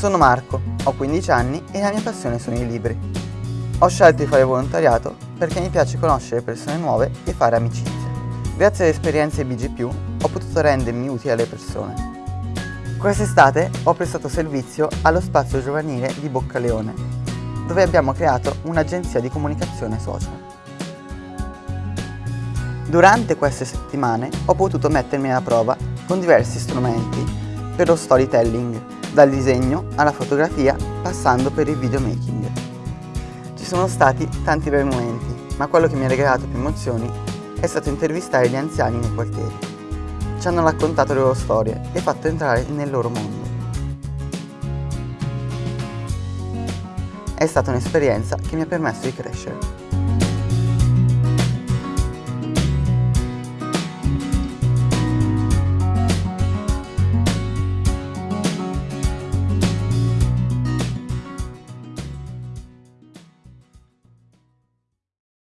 Sono Marco, ho 15 anni e la mia passione sono i libri. Ho scelto di fare volontariato perché mi piace conoscere persone nuove e fare amicizie. Grazie alle esperienze BG+, ho potuto rendermi utile alle persone. Quest'estate ho prestato servizio allo spazio giovanile di Boccaleone, dove abbiamo creato un'agenzia di comunicazione social. Durante queste settimane ho potuto mettermi alla prova con diversi strumenti per lo storytelling, dal disegno alla fotografia passando per il videomaking. Ci sono stati tanti bei momenti, ma quello che mi ha regalato più emozioni è stato intervistare gli anziani nei quartieri. Ci hanno raccontato le loro storie e fatto entrare nel loro mondo. È stata un'esperienza che mi ha permesso di crescere.